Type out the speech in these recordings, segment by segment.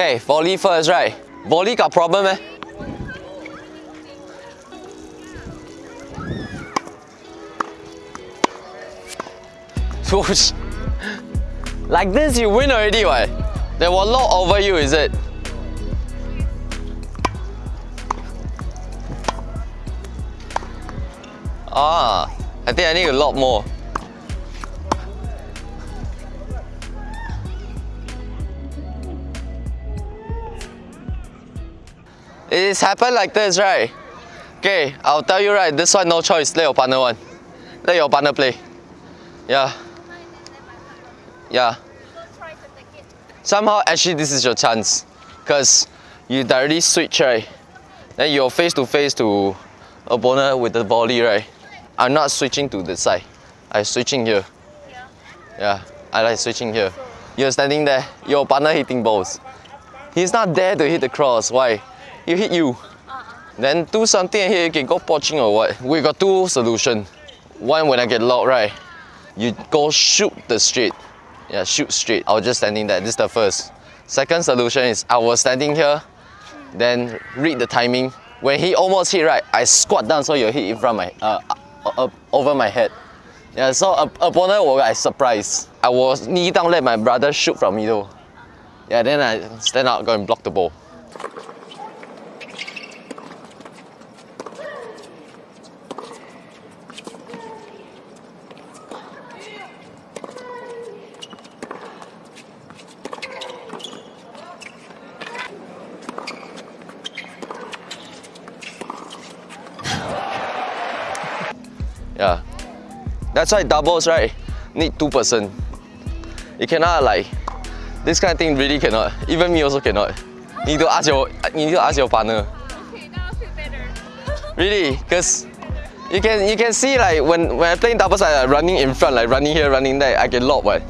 Okay, volley first, right? Volley got problem eh? Like this, you win already, what? They a lot over you, is it? Ah, I think I need a lot more. It's happened like this, right? Okay, I'll tell you right, this one no choice, let your partner one. Let your partner play. Yeah. Yeah. Somehow actually this is your chance. Cause you directly switch, right? Then you're face to face to opponent with the volley, right? I'm not switching to the side. I'm switching here. Yeah, I like switching here. You're standing there, your partner hitting balls. He's not there to hit the cross. Why? He hit you. Then do something here, you can go poaching or what. We got two solutions. One when I get locked, right? You go shoot the straight. Yeah, shoot straight. I was just standing there. This is the first. Second solution is I was standing here, then read the timing. When he almost hit right, I squat down so you hit in front my uh, uh, over my head. Yeah, so uh, opponent was I surprised. I was knee down, let my brother shoot from middle. Yeah, then I stand out, go and block the ball. Yeah. That's why doubles, right? Need two person. You cannot like this kind of thing really cannot. Even me also cannot. You need to ask your you need to ask your partner. Okay, now I feel better. Really? Because you can you can see like when when I playing doubles I like running in front, like running here, running there, I get locked but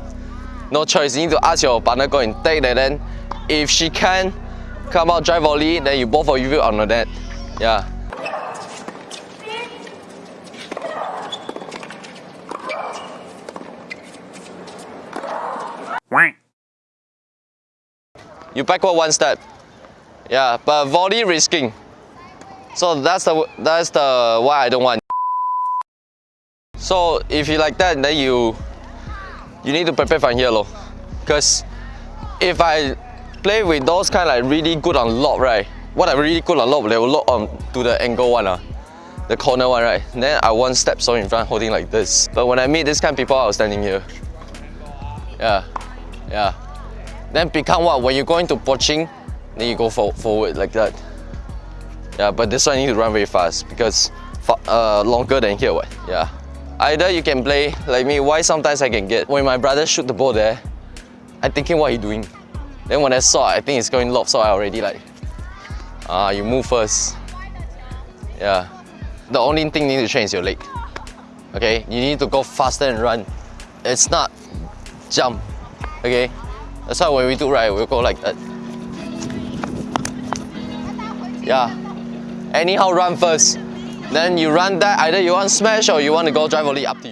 no choice. You need to ask your partner go and take that then if she can come out drive volley, then you both of you on the net. Yeah. You backward one step. Yeah, but volley risking. So that's the that's the why I don't want. So if you like that, then you you need to prepare from here. Cause if I play with those kind like really good on lob, right? What I really good on lob, they will lock on to the angle one, uh, the corner one, right? Then I one step so in front, holding like this. But when I meet this kind of people, I was standing here. Yeah, yeah. Then become what? When you're going to poaching, then you go for, forward like that. Yeah, but this one you need to run very fast because uh, longer than here, what? Yeah. Either you can play like me, why sometimes I can get, when my brother shoot the ball there, I'm thinking what he doing. Then when I saw I think it's going lob, so I already like, ah, uh, you move first. Yeah. The only thing you need to change is your leg. Okay, you need to go faster and run. It's not jump. Okay, that's why when we do right, we'll go like that. Yeah. Anyhow run first. Then you run that, either you want smash or you want to go drive volley, up to you.